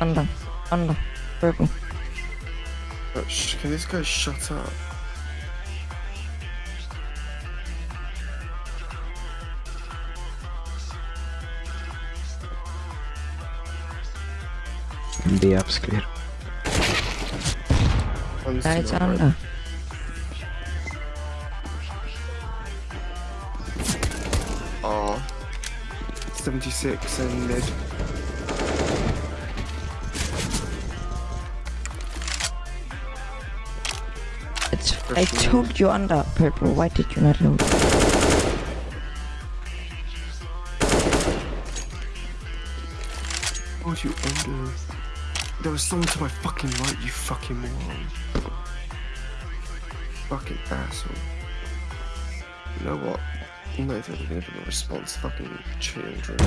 under, under, purple. Oh, can this guy shut up? B up's clear. Oh, One's to right. under. R. 76 and mid. It's. I told you under, purple. Why did you not load? What you under? There was someone to my fucking right, you fucking moron. Fucking asshole. You know what? I'm not even gonna give a response, fucking children.